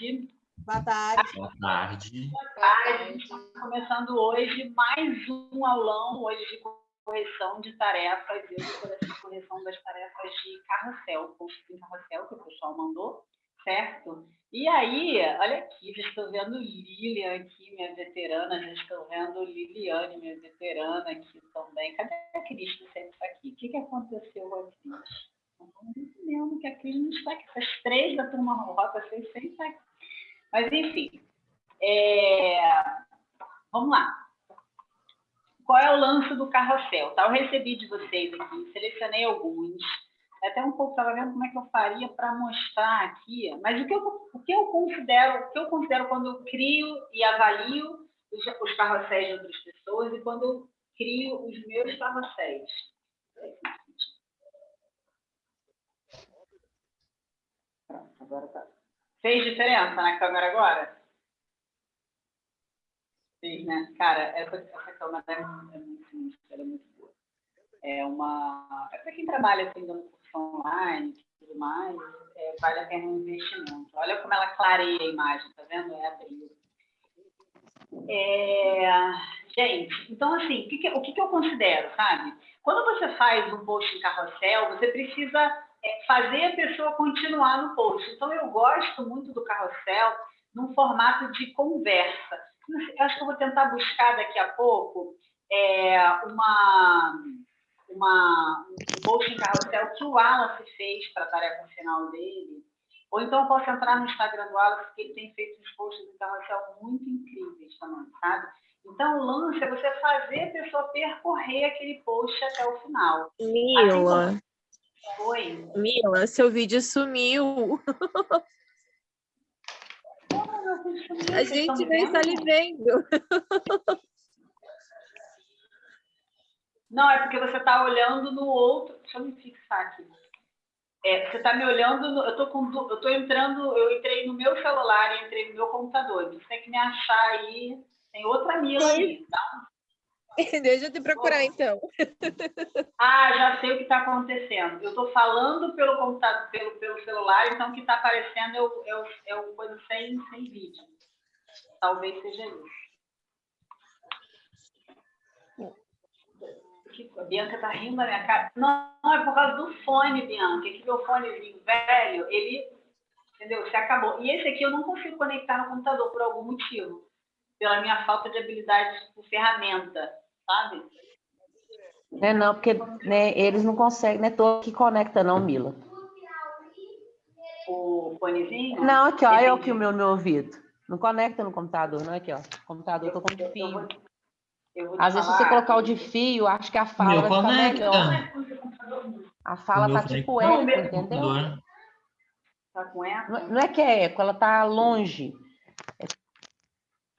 Boa tarde. Boa tarde. Boa tarde. Estamos começando hoje mais um aulão hoje de correção de tarefas, eu essa correção das tarefas de carrossel, em carrossel que o pessoal mandou, certo? E aí, olha aqui, já estou vendo Lilian aqui, minha veterana, já estou vendo Liliane, minha veterana aqui também. Cadê a Cris que sempre está aqui? O que, que aconteceu com a Cris? Não estamos entendendo que a Cris não está aqui. Essas três da turma Rota 6 sempre está aqui. Mas, enfim, é... vamos lá. Qual é o lance do carrossel? Tá? Eu recebi de vocês aqui, selecionei alguns. Até um pouco estava vendo como é que eu faria para mostrar aqui. Mas o que, eu, o que eu considero, o que eu considero quando eu crio e avalio os, os carrosséis de outras pessoas e quando eu crio os meus carrosséis. Pronto, agora tá. Fez diferença na câmera agora? Fez, né? Cara, essa, essa câmera é, é muito ela é muito boa. É uma. É para quem trabalha assim, dando curso online e tudo mais, é, vale a pena um investimento. Olha como ela clareia a imagem, tá vendo? É abril. É, gente, então assim, o que, que, o que, que eu considero, sabe? Quando você faz um post em carrossel, você precisa fazer a pessoa continuar no post. Então, eu gosto muito do carrossel num formato de conversa. Eu acho que eu vou tentar buscar daqui a pouco é, uma, uma, um post em carrossel que o Wallace fez para a tarefa final dele. Ou então eu posso entrar no Instagram do Wallace, porque ele tem feito uns posts em carrossel muito incríveis também, sabe? Então, o lance é você fazer a pessoa percorrer aquele post até o final. Mila, assim Oi. Mila, seu vídeo sumiu. A gente nem está lhe vendo. Não, é porque você está olhando no outro. Deixa eu me fixar aqui. É, você está me olhando, no... eu estou com... eu tô entrando, eu entrei no meu celular e entrei no meu computador. Você tem que me achar aí. Tem outra Mila aí. Dá Deixa eu te procurar, então. Ah, já sei o que está acontecendo. Eu estou falando pelo computador, pelo, pelo celular, então o que está aparecendo é o, é o, é o coisa sem, sem vídeo. Talvez seja isso. A Bianca está rindo da minha cara. Não, não, é por causa do fone, Bianca. Que meu fonezinho velho, ele, entendeu? Se acabou. E esse aqui eu não consigo conectar no computador por algum motivo. Pela minha falta de habilidade de ferramenta sabe? É, não, porque né, eles não conseguem, não é todo que conecta, não, Mila. O fonezinho? Não, aqui, ó, é o que o meu, meu ouvido. Não conecta no computador, não, aqui, ó. Computador, eu tô com fio. Eu vou, Às vezes, se você colocar o de fio, acho que a fala meu vai conecta. ficar melhor. A fala tá tipo eco, entendeu? Tá com eco? Não, não é que é eco, ela tá longe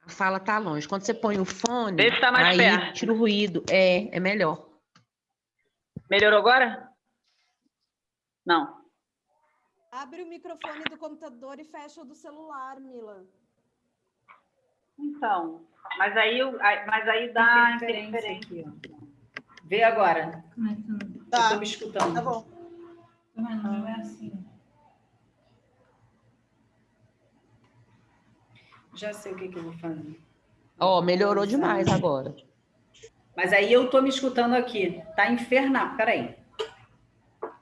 fala tá longe. Quando você põe o fone, Vê se tá mais aí perto. tira o ruído. É, é melhor. Melhorou agora? Não. Abre o microfone do computador e fecha o do celular, Mila. Então, mas aí, mas aí dá interferência. Aqui, ó. Vê agora. Tá. Eu tô me escutando. Tá bom. Não é assim. Já sei o que, que eu vou fazer. Ó, oh, melhorou demais agora. Mas aí eu tô me escutando aqui. Tá infernal. Peraí.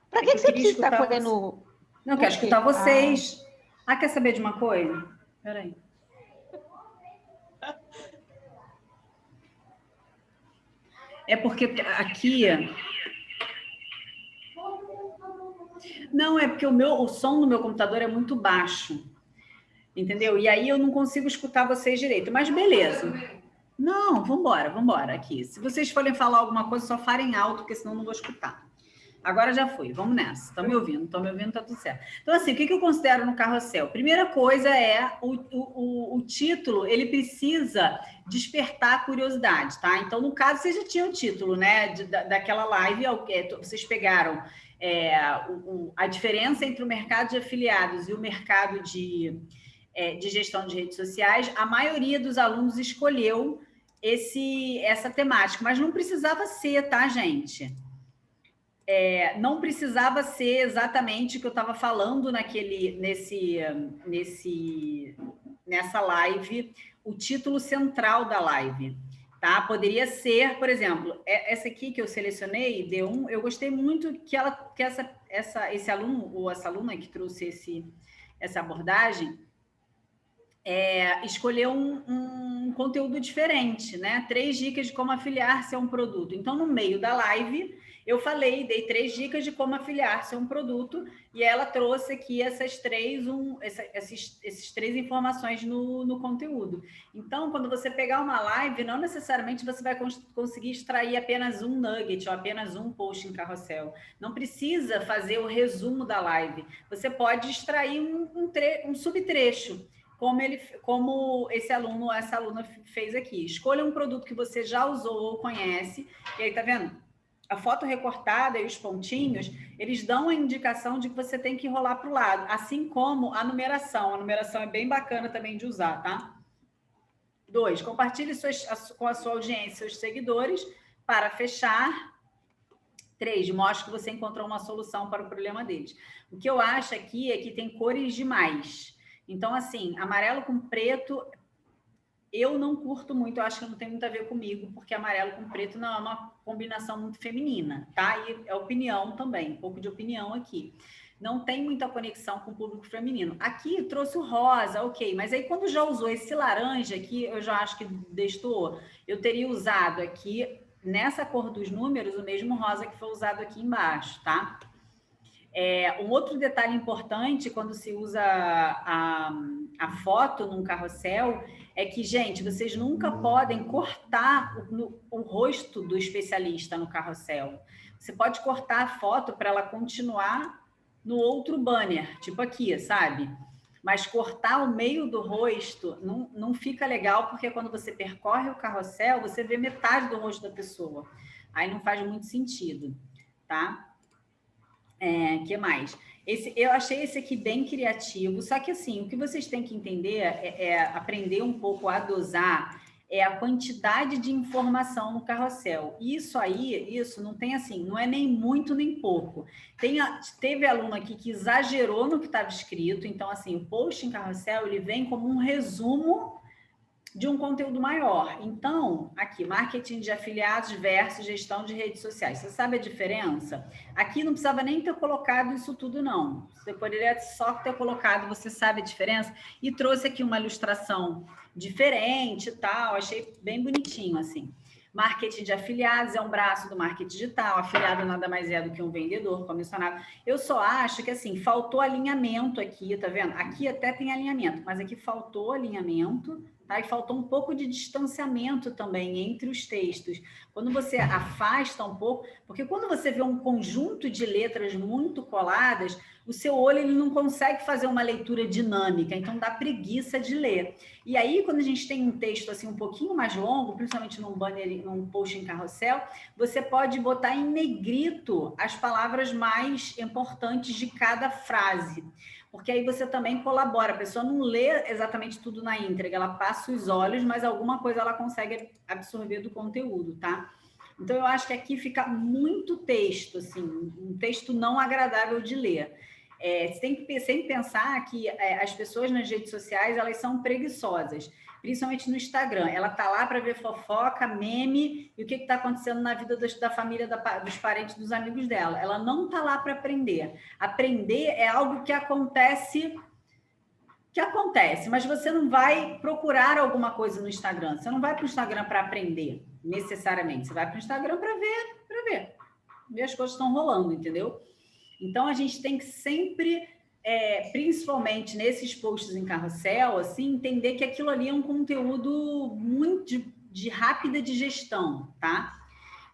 Pra que, que você precisa estar fazendo... Não, quero escutar vocês. Ah. ah, quer saber de uma coisa? Peraí. É porque aqui... Não, é porque o, meu, o som do meu computador é muito baixo entendeu? E aí eu não consigo escutar vocês direito, mas beleza. Não, vamos embora aqui. Se vocês forem falar alguma coisa, só falem alto, porque senão eu não vou escutar. Agora já foi, vamos nessa. Estão me ouvindo? Estão me ouvindo? Tá tudo certo. Então, assim, o que, que eu considero no carrossel? Primeira coisa é o, o, o, título, ele precisa despertar a curiosidade, tá? Então, no caso, vocês já tinham o título, né? De, da, daquela live, é vocês pegaram é, o, a diferença entre o mercado de afiliados e o mercado de é, de gestão de redes sociais, a maioria dos alunos escolheu esse, essa temática, mas não precisava ser, tá, gente? é, não precisava ser exatamente o que eu estava falando naquele, nesse, nesse, nessa live, o título central da live. Tá? Poderia ser, por exemplo, é, essa aqui que eu selecionei, D1, eu gostei muito que, ela, que essa, essa, esse aluno, ou essa aluna que trouxe esse, essa abordagem, é, escolheu um, um, conteúdo diferente, né? Três dicas de como afiliar-se a um produto. Então, no meio da live, eu falei, dei três dicas de como afiliar-se a um produto e ela trouxe aqui essas três, um, essa, esses, esses três informações no, no conteúdo. Então, quando você pegar uma live, não necessariamente você vai cons conseguir extrair apenas um nugget ou apenas um post em carrossel. Não precisa fazer o resumo da live. Você pode extrair um, um, um subtrecho como, ele, como esse aluno, essa aluna fez aqui. Escolha um produto que você já usou ou conhece, e aí, tá vendo? a foto recortada e os pontinhos, eles dão a indicação de que você tem que rolar para o lado, assim como a numeração. A numeração é bem bacana também de usar, tá? Dois, compartilhe suas, com a sua audiência, seus seguidores, para fechar. Três, mostre que você encontrou uma solução para o problema deles. O que eu acho aqui é que tem cores demais. Então, assim, amarelo com preto eu não curto muito, eu acho que não tem muito a ver comigo, porque amarelo com preto não é uma combinação muito feminina, tá? E é opinião também, um pouco de opinião aqui. Não tem muita conexão com o público feminino. Aqui trouxe o rosa, ok, mas aí quando já usou esse laranja aqui, eu já acho que destoou. Eu teria usado aqui, nessa cor dos números, o mesmo rosa que foi usado aqui embaixo, tá? É, um outro detalhe importante quando se usa a, a foto num carrossel é que, gente, vocês nunca podem cortar o, no, o rosto do especialista no carrossel. Você pode cortar a foto para ela continuar no outro banner, tipo aqui, sabe? Mas cortar o meio do rosto não, não fica legal, porque quando você percorre o carrossel, você vê metade do rosto da pessoa. Aí não faz muito sentido, tá? É, que mais? Esse, eu achei esse aqui bem criativo, só que assim, o que vocês têm que entender é, é aprender um pouco a dosar é a quantidade de informação no carrossel. Isso aí, isso não tem assim, não é nem muito nem pouco. Tem, teve aluno aqui que exagerou no que estava escrito, então assim, o post em carrossel, ele vem como um resumo de um conteúdo maior. Então, aqui, marketing de afiliados versus gestão de redes sociais. Você sabe a diferença? Aqui não precisava nem ter colocado isso tudo, não. Você poderia só ter colocado, você sabe a diferença? E trouxe aqui uma ilustração diferente e tal, achei bem bonitinho, assim. Marketing de afiliados é um braço do marketing digital, afiliado nada mais é do que um vendedor comissionado. Eu só acho que, assim, faltou alinhamento aqui, tá vendo? Aqui até tem alinhamento, mas aqui faltou alinhamento, Tá? E faltou um pouco de distanciamento também entre os textos. Quando você afasta um pouco, porque quando você vê um conjunto de letras muito coladas, o seu olho ele não consegue fazer uma leitura dinâmica, então dá preguiça de ler. E aí, quando a gente tem um texto assim um pouquinho mais longo, principalmente num banner, num post em carrossel, você pode botar em negrito as palavras mais importantes de cada frase porque aí você também colabora. A pessoa não lê exatamente tudo na íntegra, ela passa os olhos, mas alguma coisa ela consegue absorver do conteúdo, tá? Então, eu acho que aqui fica muito texto, assim, um texto não agradável de ler. É, você tem que sempre pensar que é, as pessoas nas redes sociais, elas são preguiçosas principalmente no Instagram. Ela tá lá para ver fofoca, meme e o que está acontecendo na vida da família, da, dos parentes, dos amigos dela. Ela não tá lá para aprender. Aprender é algo que acontece que acontece, mas você não vai procurar alguma coisa no Instagram. Você não vai para o Instagram para aprender, necessariamente. Você vai para o Instagram para ver, para ver. Ver as coisas estão rolando, entendeu? Então a gente tem que sempre é, principalmente nesses posts em carrossel, assim, entender que aquilo ali é um conteúdo muito de, de rápida digestão, tá?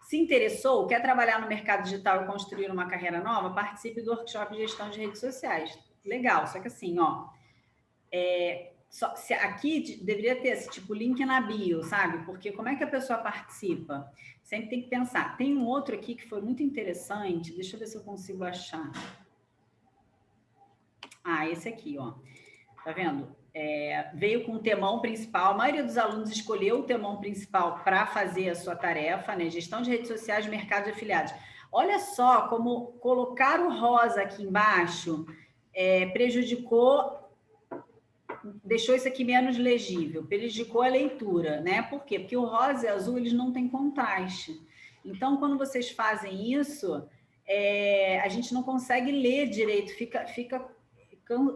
Se interessou, quer trabalhar no mercado digital e construir uma carreira nova, participe do workshop de gestão de redes sociais. Legal, só que assim, ó, é, só, se, aqui deveria ter esse tipo link na bio, sabe? Porque como é que a pessoa participa? Sempre tem que pensar. Tem um outro aqui que foi muito interessante, deixa eu ver se eu consigo achar. Ah, esse aqui, ó. Tá vendo? É, veio com o temão principal. A maioria dos alunos escolheu o temão principal para fazer a sua tarefa, né? Gestão de redes sociais, mercado de afiliados. Olha só como colocar o rosa aqui embaixo é, prejudicou, deixou isso aqui menos legível, prejudicou a leitura, né? Por quê? Porque o rosa e azul, eles não têm contraste. Então, quando vocês fazem isso, é, a gente não consegue ler direito, fica, fica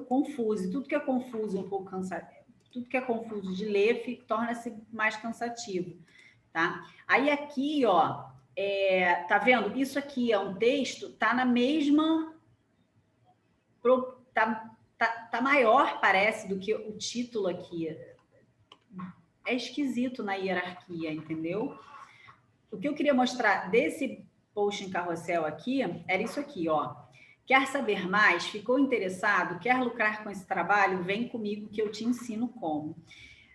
confuso. E tudo que é confuso, um pouco cansativo, tudo que é confuso de ler torna-se mais cansativo, tá? Aí aqui, ó, é, tá vendo? Isso aqui é um texto, tá na mesma tá, tá, tá maior, parece, do que o título aqui. É esquisito na hierarquia, entendeu? O que eu queria mostrar desse post em carrossel aqui era isso aqui, ó. Quer saber mais? Ficou interessado? Quer lucrar com esse trabalho? Vem comigo que eu te ensino como.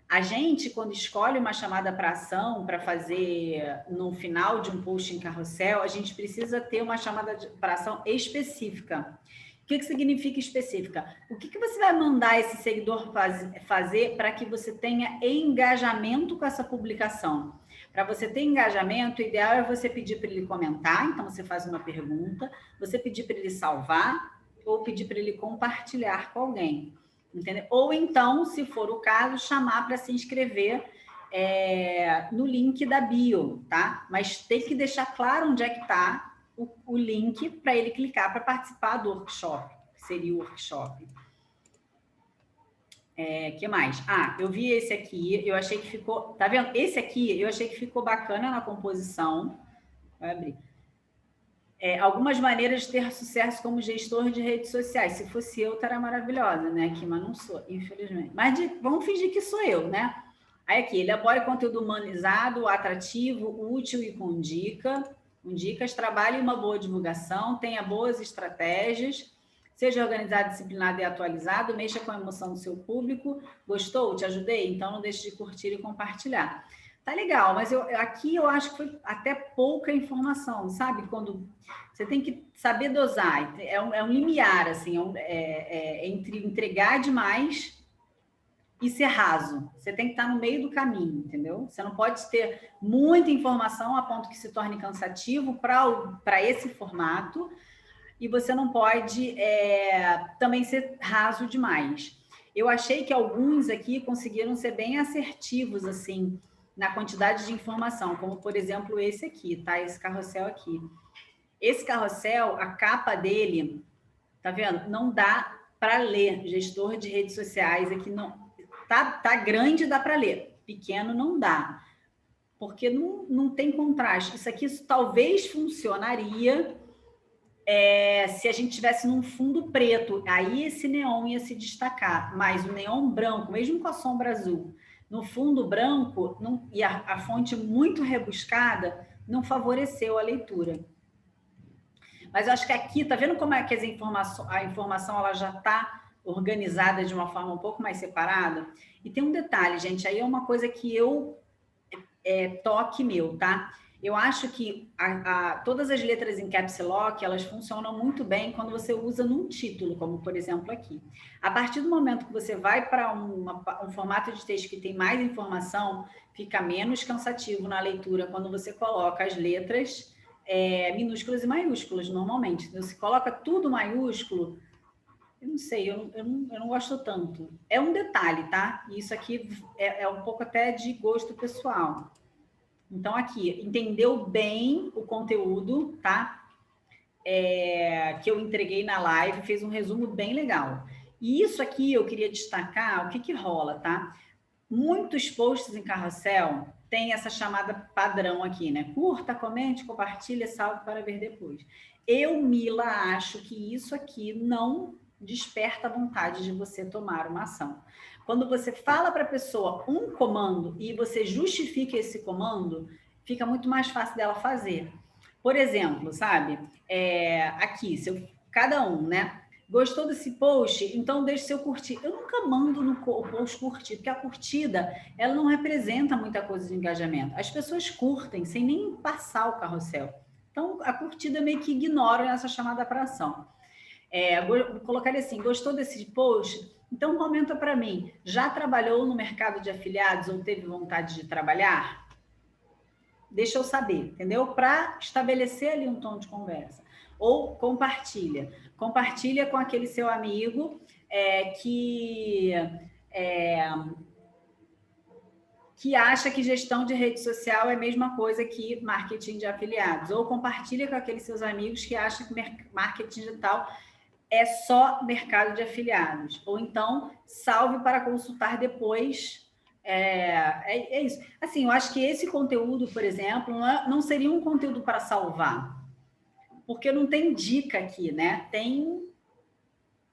A gente, quando escolhe uma chamada para ação para fazer no final de um post em carrossel, a gente precisa ter uma chamada para ação específica. O que, que significa específica? O que, que você vai mandar esse seguidor faz, fazer para que você tenha engajamento com essa publicação? Para você ter engajamento, o ideal é você pedir para ele comentar, então você faz uma pergunta, você pedir para ele salvar ou pedir para ele compartilhar com alguém. Entendeu? Ou então, se for o caso, chamar para se inscrever é, no link da bio, tá? Mas tem que deixar claro onde é que está o, o link para ele clicar para participar do workshop, seria o workshop. É, que mais? Ah, eu vi esse aqui, eu achei que ficou... Tá vendo? Esse aqui, eu achei que ficou bacana na composição. Vai abrir. É, algumas maneiras de ter sucesso como gestor de redes sociais. Se fosse eu, estaria maravilhosa, né? Aqui, mas não sou, infelizmente. Mas de, vamos fingir que sou eu, né? Aí aqui, elabore conteúdo humanizado, atrativo, útil e com dica com dicas, trabalhe uma boa divulgação, tenha boas estratégias, seja organizado, disciplinado e atualizado, mexa com a emoção do seu público. Gostou? Te ajudei? Então não deixe de curtir e compartilhar. Tá legal, mas eu, aqui eu acho que foi até pouca informação, sabe? Quando você tem que saber dosar, é um, é um limiar, assim, é, um, é, é entre entregar demais e ser raso. Você tem que estar no meio do caminho, entendeu? Você não pode ter muita informação a ponto que se torne cansativo para esse formato, e você não pode é, também ser raso demais. Eu achei que alguns aqui conseguiram ser bem assertivos, assim, na quantidade de informação, como, por exemplo, esse aqui, tá? Esse carrossel aqui. Esse carrossel, a capa dele, tá vendo? Não dá para ler. Gestor de redes sociais aqui não, Tá, tá grande, dá para ler. Pequeno não dá. Porque não, não tem contraste. Isso aqui isso talvez funcionaria é, se a gente tivesse num fundo preto. Aí esse neon ia se destacar. Mas o neon branco, mesmo com a sombra azul, no fundo branco não, e a, a fonte muito rebuscada, não favoreceu a leitura. Mas eu acho que aqui, tá vendo como é que as informações, a informação ela já está organizada de uma forma um pouco mais separada. E tem um detalhe, gente, aí é uma coisa que eu é, toque meu, tá? Eu acho que a, a, todas as letras em caps lock, elas funcionam muito bem quando você usa num título, como por exemplo aqui. A partir do momento que você vai para um formato de texto que tem mais informação, fica menos cansativo na leitura quando você coloca as letras é, minúsculas e maiúsculas, normalmente. Se você coloca tudo maiúsculo, eu não sei, eu, eu, não, eu não gosto tanto. É um detalhe, tá? Isso aqui é, é um pouco até de gosto pessoal. Então, aqui, entendeu bem o conteúdo, tá? É, que eu entreguei na live, fez um resumo bem legal. E isso aqui eu queria destacar, o que que rola, tá? Muitos posts em carrossel tem essa chamada padrão aqui, né? Curta, comente, compartilha, salve para ver depois. Eu, Mila, acho que isso aqui não desperta a vontade de você tomar uma ação. Quando você fala para a pessoa um comando e você justifica esse comando, fica muito mais fácil dela fazer. Por exemplo, sabe? É, aqui, eu, cada um, né? Gostou desse post? Então deixe seu curtir. Eu nunca mando no post curtir, porque a curtida ela não representa muita coisa de engajamento. As pessoas curtem sem nem passar o carrossel. Então a curtida meio que ignora essa chamada para ação. É, colocar assim, gostou desse post? Então comenta para mim, já trabalhou no mercado de afiliados ou teve vontade de trabalhar? deixa eu saber, entendeu? Para estabelecer ali um tom de conversa. Ou compartilha. Compartilha com aquele seu amigo é, que... É, que acha que gestão de rede social é a mesma coisa que marketing de afiliados. Ou compartilha com aqueles seus amigos que acham que marketing digital é só mercado de afiliados. Ou então, salve para consultar depois. É, é, é isso. Assim, eu acho que esse conteúdo, por exemplo, não, é, não seria um conteúdo para salvar. Porque não tem dica aqui, né? Tem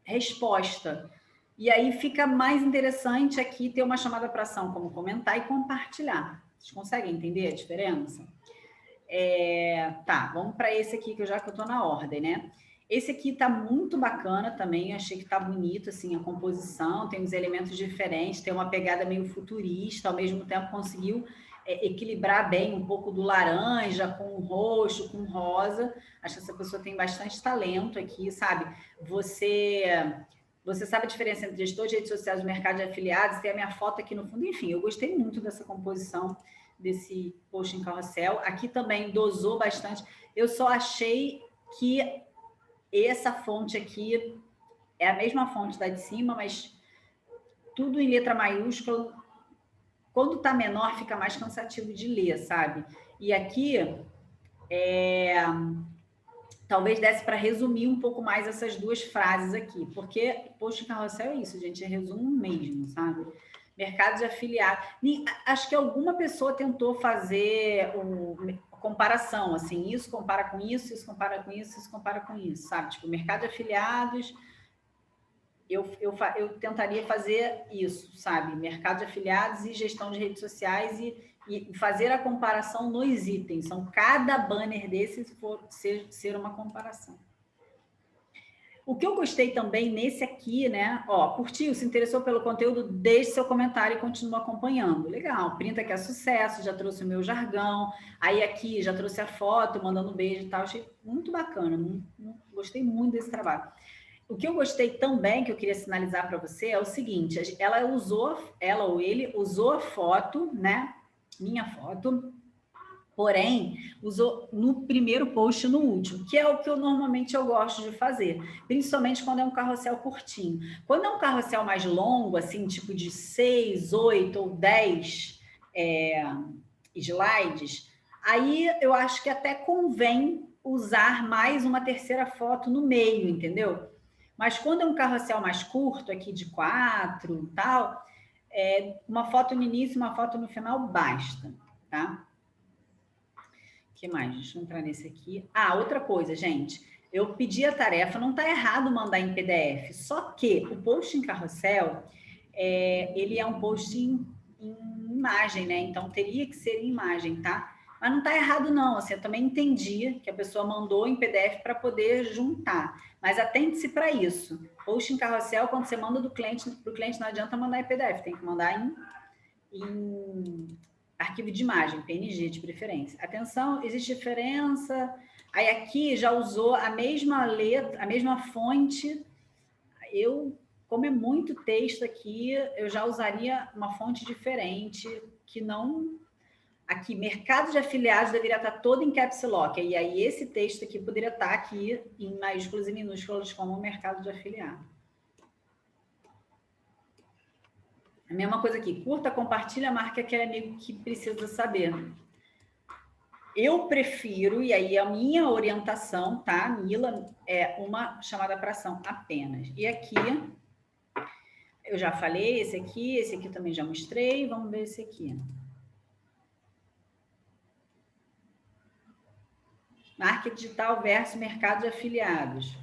resposta. E aí fica mais interessante aqui ter uma chamada para ação, como comentar e compartilhar. Vocês conseguem entender a diferença? É, tá, vamos para esse aqui, que eu já que eu estou na ordem, né? Esse aqui está muito bacana também, achei que está bonito, assim, a composição, tem uns elementos diferentes, tem uma pegada meio futurista, ao mesmo tempo conseguiu é, equilibrar bem um pouco do laranja com o roxo, com o rosa. Acho que essa pessoa tem bastante talento aqui, sabe? Você você sabe a diferença entre gestor de redes sociais e mercado de afiliados? Tem a minha foto aqui no fundo. Enfim, eu gostei muito dessa composição desse post em carrossel. Aqui também dosou bastante. Eu só achei que essa fonte aqui é a mesma fonte da de cima, mas tudo em letra maiúscula. Quando está menor, fica mais cansativo de ler, sabe? E aqui, é talvez desse para resumir um pouco mais essas duas frases aqui, porque post carrossel é isso, gente, é resumo mesmo, sabe? Mercado de afiliado. Acho que alguma pessoa tentou fazer um, comparação, assim, isso compara com isso, isso compara com isso, isso compara com isso, sabe? Tipo, mercado de afiliados, eu, eu, eu tentaria fazer isso, sabe? Mercado de afiliados e gestão de redes sociais e e fazer a comparação nos itens. São cada banner desses for ser, ser uma comparação. O que eu gostei também nesse aqui, né? Ó, curtiu, se interessou pelo conteúdo, deixe seu comentário e continue acompanhando. Legal, printa que é sucesso, já trouxe o meu jargão. Aí aqui já trouxe a foto, mandando um beijo e tal. Achei muito bacana, gostei muito desse trabalho. O que eu gostei também, que eu queria sinalizar para você, é o seguinte, ela usou, ela ou ele usou a foto, né? minha foto, porém, usou no primeiro post no último, que é o que eu normalmente eu gosto de fazer, principalmente quando é um carrossel curtinho. Quando é um carrossel mais longo, assim, tipo de 6, 8 ou 10 é, slides, aí eu acho que até convém usar mais uma terceira foto no meio, entendeu? Mas quando é um carrossel mais curto, aqui de quatro e tal, é, uma foto no início, uma foto no final, basta, tá? Que mais? Deixa eu entrar nesse aqui. Ah, outra coisa, gente. Eu pedi a tarefa, não está errado mandar em PDF, só que o post em carrossel, é, ele é um post em, em imagem, né? Então, teria que ser em imagem, tá? Mas não está errado, não. Assim, eu também entendi que a pessoa mandou em PDF para poder juntar. Mas atente-se para isso. Post em carrossel, quando você manda do cliente para o cliente, não adianta mandar em PDF, tem que mandar em, em arquivo de imagem, PNG de preferência. Atenção, existe diferença. Aí aqui já usou a mesma letra, a mesma fonte. Eu, como é muito texto aqui, eu já usaria uma fonte diferente que não aqui, mercado de afiliados deveria estar todo em caps lock. E aí esse texto aqui poderia estar aqui em maiúsculas e minúsculas como mercado de afiliado. A mesma coisa aqui, curta, compartilha, marca aquele amigo que precisa saber. Eu prefiro, e aí a minha orientação, tá, Mila, é uma chamada para ação apenas. E aqui, eu já falei, esse aqui, esse aqui também já mostrei, vamos ver esse aqui. Marketing digital versus mercado de afiliados.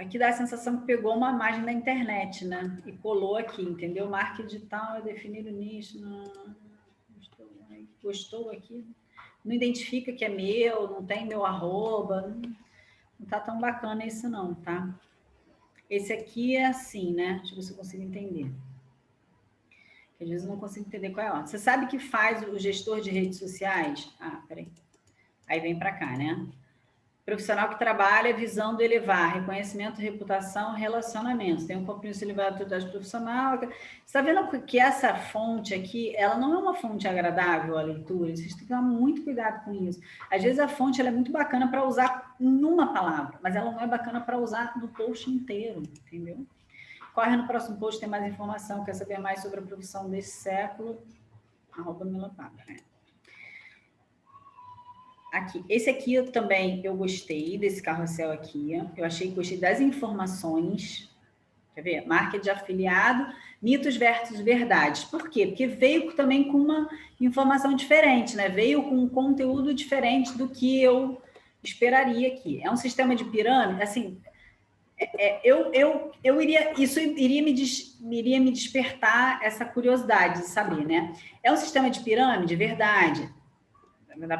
Aqui dá a sensação que pegou uma imagem da internet, né? E colou aqui, entendeu? Marketing digital é definir o nicho. Não... Gostou aqui? Não identifica que é meu, não tem meu arroba. Não tá tão bacana isso não, tá? Esse aqui é assim, né? Deixa eu ver se eu consigo entender. Às vezes eu não consigo entender qual é. Você sabe que faz o gestor de redes sociais? Ah, peraí. Aí vem para cá, né? Profissional que trabalha visando elevar reconhecimento, reputação, relacionamentos. Tem um compromisso elevado de atividade profissional. Você está vendo que essa fonte aqui, ela não é uma fonte agradável à leitura? Vocês têm que tomar muito cuidado com isso. Às vezes a fonte é muito bacana para usar numa palavra, mas ela não é bacana para usar no post inteiro, entendeu? Corre no próximo post, tem mais informação. Quer saber mais sobre a profissão desse século? Arroba Milapaba. Né? Aqui, esse aqui eu também eu gostei desse carrossel aqui. Eu achei que gostei das informações. Quer ver? Marca de afiliado, mitos versus verdades. Por quê? Porque veio também com uma informação diferente, né? Veio com um conteúdo diferente do que eu esperaria aqui. É um sistema de pirâmide, assim, é, é eu, eu, eu iria, isso iria me, des, iria me despertar essa curiosidade de saber, né? É um sistema de pirâmide, verdade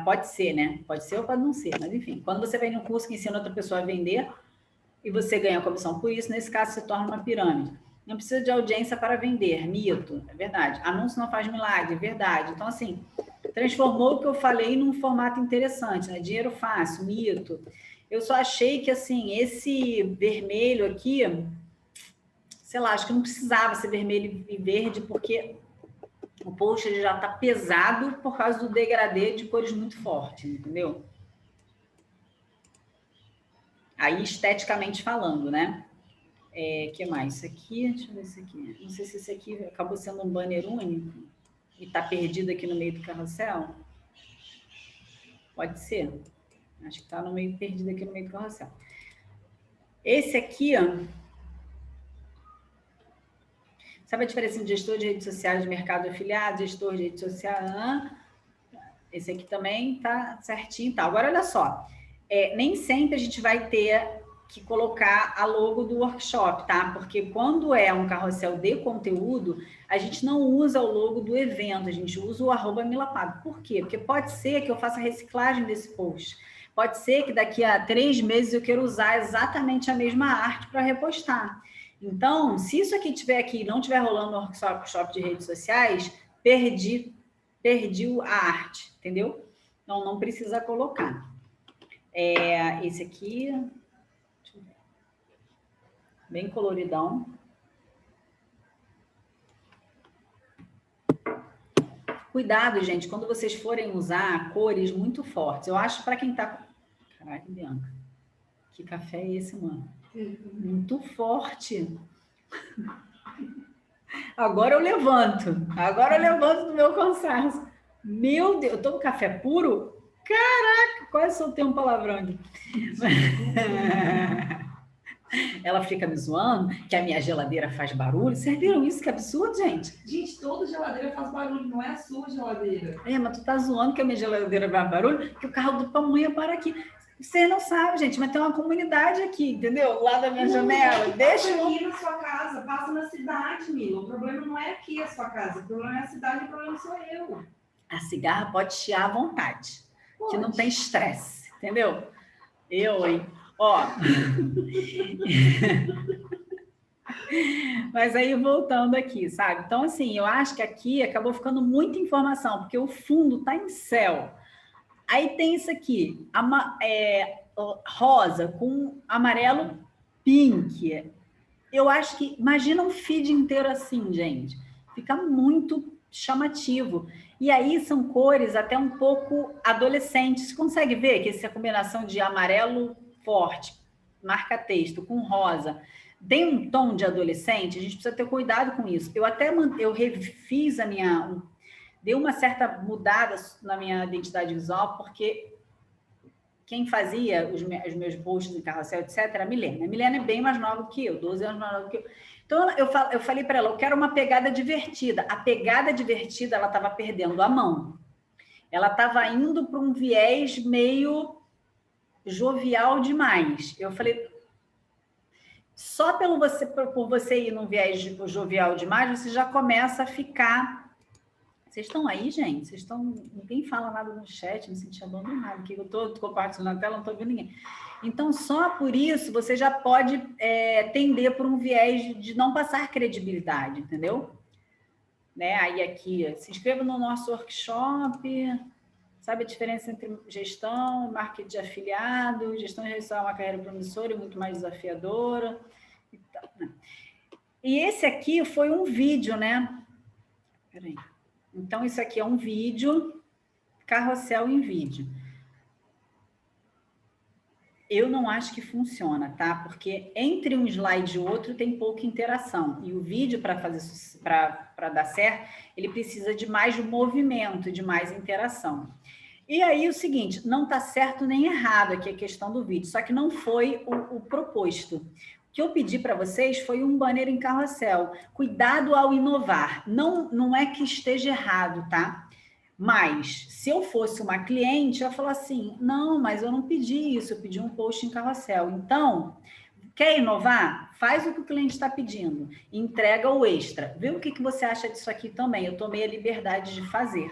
Pode ser, né? Pode ser ou pode não ser, mas enfim. Quando você vem num curso que ensina outra pessoa a vender e você ganha comissão por isso, nesse caso se torna uma pirâmide. Não precisa de audiência para vender, mito, é verdade. Anúncio não faz milagre, é verdade. Então, assim, transformou o que eu falei num formato interessante, né? Dinheiro fácil, mito. Eu só achei que, assim, esse vermelho aqui, sei lá, acho que não precisava ser vermelho e verde, porque o post ele já está pesado por causa do degradê de cores muito fortes, entendeu? Aí, esteticamente falando, né? É, que mais? Isso aqui, deixa eu ver isso aqui. Não sei se esse aqui acabou sendo um banner único e está perdido aqui no meio do carrossel. Pode ser. Acho que está no meio perdido aqui no meio do carrossel. Esse aqui, ó, Sabe a diferença entre gestor de redes sociais de mercado afiliado, gestor de rede social? Esse aqui também tá certinho. Tá. Agora, olha só. É, nem sempre a gente vai ter que colocar a logo do workshop, tá? Porque quando é um carrossel de conteúdo, a gente não usa o logo do evento, a gente usa o arroba. Por quê? Porque pode ser que eu faça reciclagem desse post. Pode ser que daqui a três meses eu queira usar exatamente a mesma arte para repostar. Então, se isso aqui tiver aqui não tiver rolando no workshop de redes sociais, perdi, perdi a arte, entendeu? Então, não precisa colocar. É, esse aqui, bem coloridão. Cuidado, gente, quando vocês forem usar cores muito fortes. Eu acho para quem está... Caralho, Bianca, que café é esse, mano? Muito forte. Agora eu levanto. Agora eu levanto do meu cansaço. Meu Deus, eu tomo café puro? Caraca, quase soltei um palavrão aqui. Ela fica me zoando que a minha geladeira faz barulho. Vocês viram isso? Que absurdo, gente. Gente, toda geladeira faz barulho, não é a sua geladeira. É, mas tu tá zoando que a minha geladeira faz barulho? Que o carro do pamonha para aqui. Você não sabe, gente, mas tem uma comunidade aqui, entendeu? Lá da minha não, janela. Não, Deixa eu... aqui na sua casa, passa na cidade, Mila. O problema não é aqui a sua casa, o problema é a cidade, o problema sou eu. A cigarra pode chiar à vontade, pode. que não tem estresse, entendeu? Eu, hein? Ó. Mas aí, voltando aqui, sabe? Então, assim, eu acho que aqui acabou ficando muita informação, porque o fundo está em céu. Aí tem isso aqui, ama, é, rosa com amarelo pink. Eu acho que, imagina um feed inteiro assim, gente. Fica muito chamativo. E aí são cores até um pouco adolescentes. Você consegue ver que essa combinação de amarelo forte, marca texto, com rosa, tem um tom de adolescente, a gente precisa ter cuidado com isso. Eu até eu refiz a minha deu uma certa mudada na minha identidade visual, porque quem fazia os, meus posts em carrossel, etc., era a Milena. A Milena é bem mais nova que eu, 12 anos mais nova que eu. Então, eu, eu falei para ela, eu quero uma pegada divertida. A pegada divertida, ela estava perdendo a mão. Ela estava indo para um viés meio jovial demais. Eu falei, só pelo você, por você ir num viés jovial demais, você já começa a ficar vocês estão aí, gente? Vocês estão. Ninguém fala nada no chat, me senti abandonado, que eu estou compartilhando a tela, não estou vendo ninguém. Então, só por isso você já pode é, tender por um viés de não passar credibilidade, entendeu? Né? Aí aqui, se inscreva no nosso workshop, Sabe a diferença entre gestão, marketing de afiliado, gestão de é uma carreira promissora e muito mais desafiadora. E, né? e esse aqui foi um vídeo, né? Peraí. Então, isso aqui é um vídeo, carrossel em vídeo. Eu não acho que funciona, tá? Porque entre um slide e outro tem pouca interação. E o vídeo, para fazer para dar certo, ele precisa de mais movimento, de mais interação. E aí o seguinte, não está certo nem errado aqui a questão do vídeo, só que não foi o, o proposto. Que eu pedi para vocês foi um banner em carrossel. Cuidado ao inovar. Não, não é que esteja errado, tá? Mas, se eu fosse uma cliente, eu ia falar assim, não, mas eu não pedi isso, eu pedi um post em carrossel. Então, quer inovar? Faz o que o cliente está pedindo, entrega o extra. Vê o que, que você acha disso aqui também. Eu tomei a liberdade de fazer.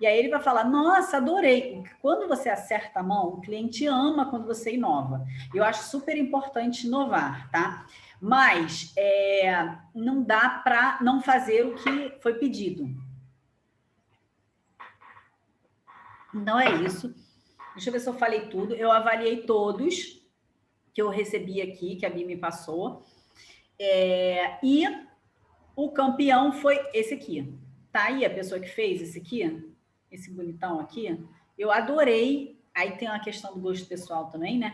E aí ele vai falar, nossa, adorei. Quando você acerta a mão, o cliente ama quando você inova. Eu acho super importante inovar, tá? Mas é, não dá para não fazer o que foi pedido. Não é isso. Deixa eu ver se eu falei tudo. Eu avaliei todos que eu recebi aqui, que a Bia me passou. É, e o campeão foi esse aqui. Tá aí a pessoa que fez esse aqui? Esse bonitão aqui? Eu adorei. Aí tem uma questão do gosto pessoal também, né?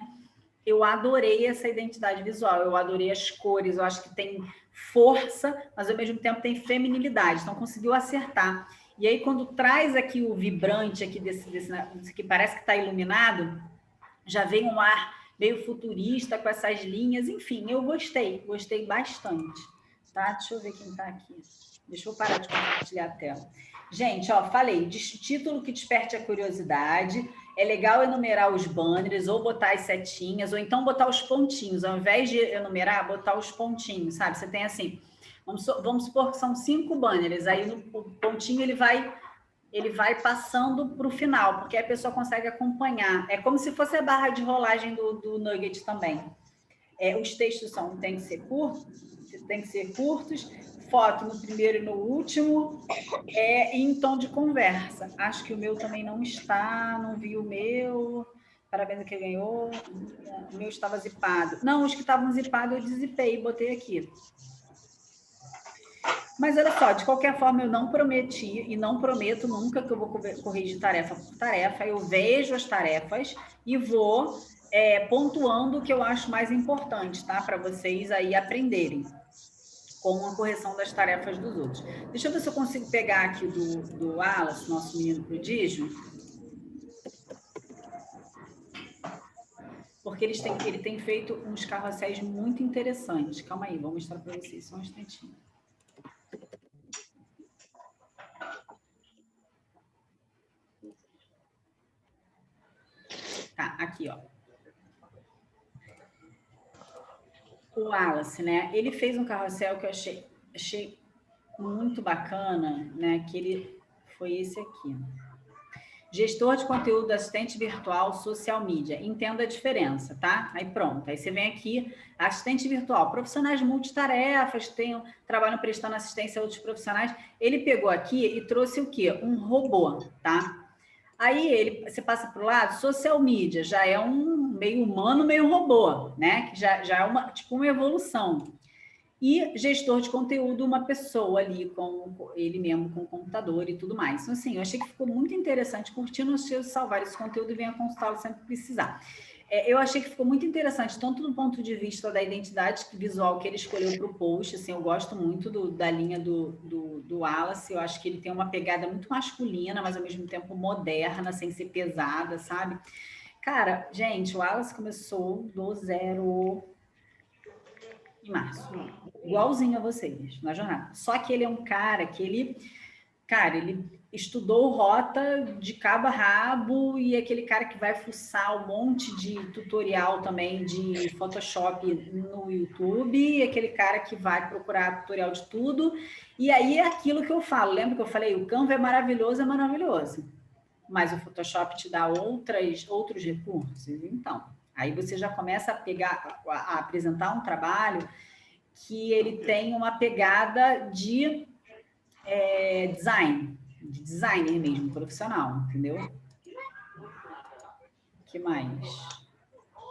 Eu adorei essa identidade visual, eu adorei as cores, eu acho que tem força, mas ao mesmo tempo tem feminilidade. Então conseguiu acertar. E aí, quando traz aqui o vibrante aqui desse, desse, desse que parece que está iluminado, já vem um ar meio futurista com essas linhas. Enfim, eu gostei, gostei bastante. Tá? Deixa eu ver quem está aqui. Deixa eu parar de compartilhar a tela. Gente, ó, falei, título que desperte a curiosidade. É legal enumerar os banners, ou botar as setinhas, ou então botar os pontinhos. Ao invés de enumerar, botar os pontinhos, sabe? Você tem assim, Vamos, vamos supor que são cinco banners, aí no pontinho ele vai ele vai passando para o final, porque a pessoa consegue acompanhar. É como se fosse a barra de rolagem do, do Nugget também. É, os textos são, tem que ser curtos, tem que ser curtos, foto no primeiro e no último, é, em tom de conversa. Acho que o meu também não está, não vi o meu. Parabéns a quem ganhou. O meu estava zipado. Não, os que estavam zipados eu dizipei, botei aqui. Mas olha só, de qualquer forma, eu não prometi e não prometo nunca que eu vou corrigir tarefa por tarefa. Eu vejo as tarefas e vou é, pontuando o que eu acho mais importante, tá? Para vocês aí aprenderem com a correção das tarefas dos outros. Deixa eu ver se eu consigo pegar aqui do, do Alas, nosso menino prodígio. Porque eles têm, ele tem feito uns carrosséis muito interessantes. Calma aí, vou mostrar para vocês só um instantinho. Tá, aqui, ó. O Wallace, né? Ele fez um carrossel que eu achei, achei muito bacana, né? Que ele foi esse aqui. Gestor de conteúdo, assistente virtual, social media. Entenda a diferença, tá? Aí pronto. Aí você vem aqui, assistente virtual, profissionais multitarefas, tem, trabalham prestando assistência a outros profissionais. Ele pegou aqui e trouxe o quê? Um robô, tá? Aí ele, você passa para o lado, social media já é um meio humano, meio robô, né? Que já, já é uma, tipo uma evolução. E gestor de conteúdo, uma pessoa ali com ele mesmo, com o computador e tudo mais. Então, assim, eu achei que ficou muito interessante, curtindo os seus salvar esse conteúdo e venha consultá-lo sempre que precisar. É, eu achei que ficou muito interessante, tanto do ponto de vista da identidade visual que ele escolheu para o post, assim, eu gosto muito do, da linha do, do, do Wallace, eu acho que ele tem uma pegada muito masculina, mas ao mesmo tempo moderna, sem ser pesada, sabe? Cara, gente, o Wallace começou do zero em março, igualzinho a vocês, na jornada. Só que ele é um cara que ele, cara, ele estudou rota de cabo a rabo e aquele cara que vai fuçar um monte de tutorial também de Photoshop no YouTube, e aquele cara que vai procurar tutorial de tudo. E aí é aquilo que eu falo, lembra que eu falei, o Canva é maravilhoso, é maravilhoso. Mas o Photoshop te dá outras, outros recursos. Então, aí você já começa a pegar, a, a apresentar um trabalho que ele tem uma pegada de é, design, de designer mesmo, profissional, entendeu? que mais?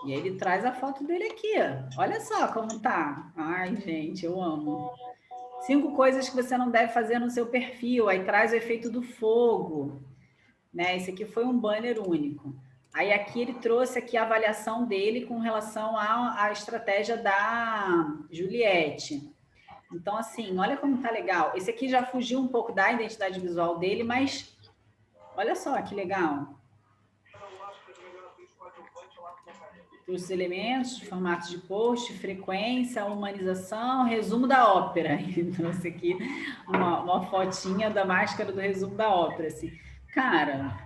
E aí ele traz a foto dele aqui. Olha só como tá. Ai, gente, eu amo. Cinco coisas que você não deve fazer no seu perfil. Aí traz o efeito do fogo. Né? Esse aqui foi um banner único. Aí aqui ele trouxe aqui a avaliação dele com relação à, à estratégia da Juliette. Então, assim, olha como tá legal. Esse aqui já fugiu um pouco da identidade visual dele, mas olha só que legal. os elementos, formatos de post, frequência, humanização, resumo da ópera. E trouxe aqui uma, uma fotinha da máscara do resumo da ópera. Assim. Cara,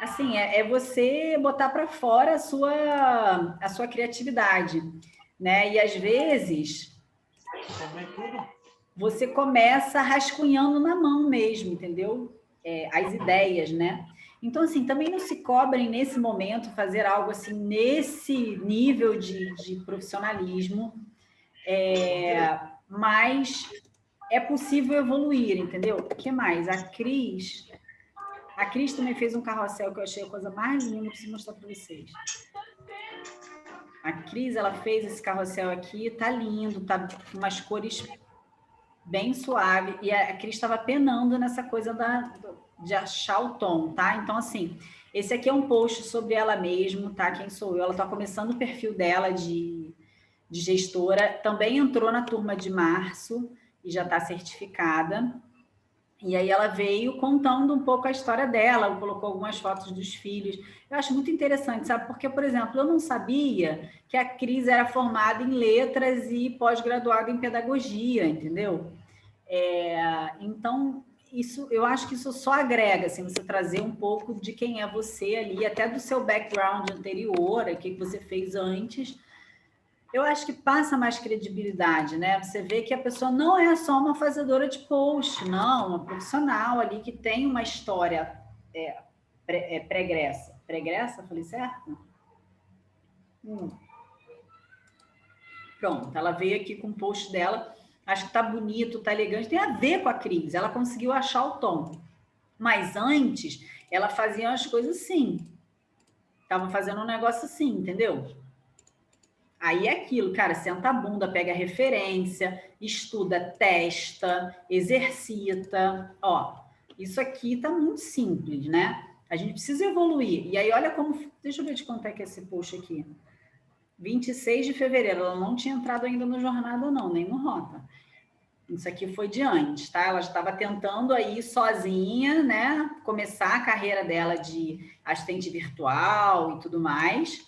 assim, é, é você botar para fora a sua, a sua criatividade. Né? E às vezes você começa rascunhando na mão mesmo, entendeu? É, as ideias, né? Então, assim, também não se cobrem nesse momento fazer algo assim, nesse nível de, de profissionalismo, é, mas é possível evoluir, entendeu? O que mais? A Cris, a Cris também fez um carrossel que eu achei a coisa mais linda, preciso mostrar para vocês. A Cris, ela fez esse carrossel aqui, tá lindo, tá com umas cores bem suave, e a Cris estava penando nessa coisa da, de achar o tom, tá? Então, assim, esse aqui é um post sobre ela mesma, tá? Quem sou eu? Ela está começando o perfil dela de, de gestora, também entrou na turma de março e já está certificada. E aí ela veio contando um pouco a história dela, colocou algumas fotos dos filhos. Eu acho muito interessante, sabe? Porque, por exemplo, eu não sabia que a Cris era formada em letras e pós-graduada em pedagogia, entendeu? É, então, isso, eu acho que isso só agrega, assim, você trazer um pouco de quem é você ali, até do seu background anterior, o que você fez antes. Eu acho que passa mais credibilidade, né? Você vê que a pessoa não é só uma fazedora de post, não, uma profissional ali que tem uma história é, pré, é, pregressa. Pregressa? Falei certo? Hum. Pronto, ela veio aqui com o post dela acho que tá bonito, tá elegante, tem a ver com a Cris, ela conseguiu achar o tom. Mas antes, ela fazia as coisas assim. Tava fazendo um negócio assim, entendeu? Aí é aquilo, cara, senta a bunda, pega a referência, estuda, testa, exercita. Ó, isso aqui tá muito simples, né? A gente precisa evoluir. E aí, olha como. Deixa eu ver de quanto é que é esse post aqui. 26 de fevereiro. Ela não tinha entrado ainda no Jornada, não, nem no Rota. Isso aqui foi de antes, tá? Ela estava tentando aí sozinha, né? Começar a carreira dela de assistente virtual e tudo mais.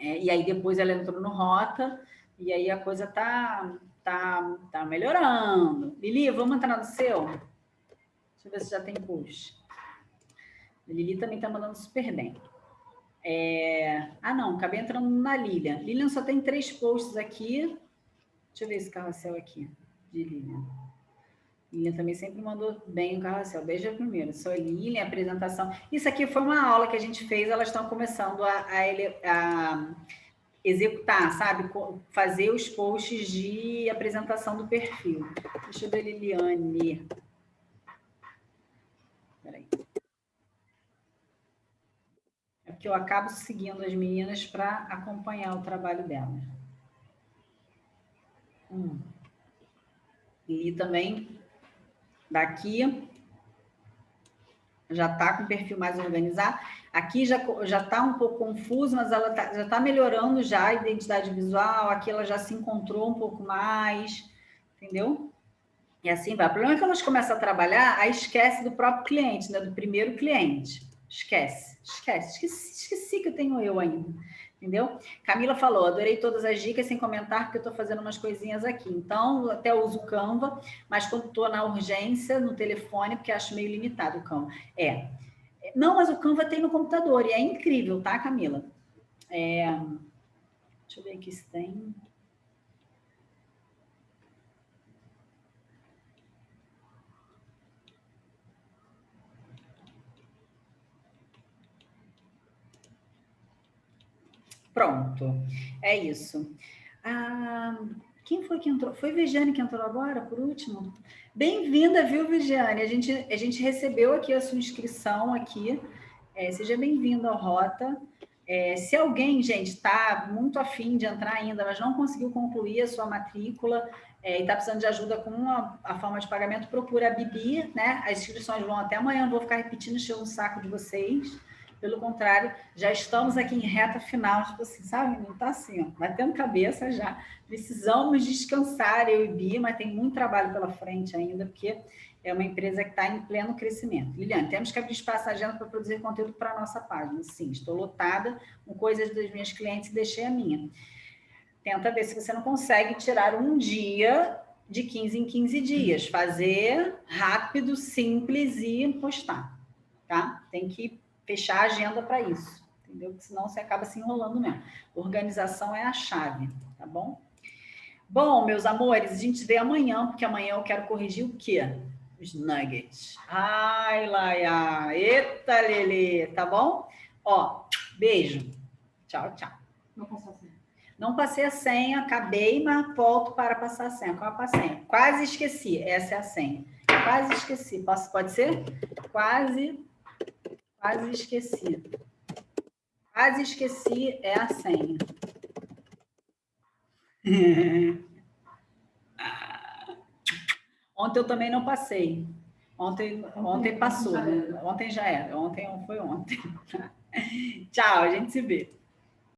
É, e aí depois ela entrou no Rota e aí a coisa tá, tá, tá melhorando. Lili, vamos entrar no seu? Deixa eu ver se já tem push. Lili também tá mandando super bem. É... Ah, não, acabei entrando na Lilian. Lilian só tem três posts aqui. Deixa eu ver esse carrossel aqui de Lilian. Lilian também sempre mandou bem o carrossel. Beija primeiro. Sou Lilian, apresentação. Isso aqui foi uma aula que a gente fez, elas estão começando a, a, a executar, sabe? Fazer os posts de apresentação do perfil. Deixa eu ver, Liliane. Peraí. É porque eu acabo seguindo as meninas para acompanhar o trabalho delas. Hum. E também daqui já está com o perfil mais organizado. Aqui já já está um pouco confuso, mas ela tá, já está melhorando já a identidade visual. Aqui ela já se encontrou um pouco mais, entendeu? E assim vai. O problema é que elas começam a trabalhar, aí esquece do próprio cliente, né? Do primeiro cliente. Esquece, esquece. Esqueci, esqueci que eu tenho eu ainda entendeu? Camila falou, adorei todas as dicas sem comentar, porque eu estou fazendo umas coisinhas aqui. Então, até uso o Canva, mas quando estou na urgência, no telefone, porque acho meio limitado o Canva. É. Não, mas o Canva tem no computador, e é incrível, tá, Camila? É... Deixa eu ver aqui se tem... Pronto, é isso. Ah, quem foi que entrou? Foi Vigiane que entrou agora, por último? Bem-vinda, viu, Vigiane? A gente, a gente recebeu aqui a sua inscrição aqui. É, seja bem-vinda ao Rota. É, se alguém, gente, está muito afim de entrar ainda, mas não conseguiu concluir a sua matrícula é, e está precisando de ajuda com a, a, forma de pagamento, procura a Bibi, né? As inscrições vão até amanhã, não vou ficar repetindo, encher um saco de vocês. Pelo contrário, já estamos aqui em reta final, tipo assim, sabe? Não está assim, ó, batendo cabeça já. Precisamos descansar, eu e Bi, mas tem muito trabalho pela frente ainda, porque é uma empresa que está em pleno crescimento. Liliane, temos que abrir espaço agenda para produzir conteúdo para a nossa página. Sim, estou lotada com coisas das minhas clientes e deixei a minha. Tenta ver se você não consegue tirar um dia de 15 em 15 dias. Fazer rápido, simples e postar, tá? Tem que fechar a agenda para isso, entendeu? Porque senão você acaba se enrolando mesmo. Organização é a chave, tá bom? Bom, meus amores, a gente vê amanhã, porque amanhã eu quero corrigir o quê? os nuggets. Ai, Laia. Eita, Lele. Tá bom? Ó, beijo. Tchau, tchau. Não passou a senha. Não passei a senha, acabei, mas volto para passar a senha. Qual é a senha? Quase esqueci. Essa é a senha. Quase esqueci. Posso, pode ser? Quase, quase esqueci. Quase esqueci é a senha. Ontem eu também não passei. Ontem, ontem passou. Ontem já era. Ontem foi ontem. Tchau, a gente se vê.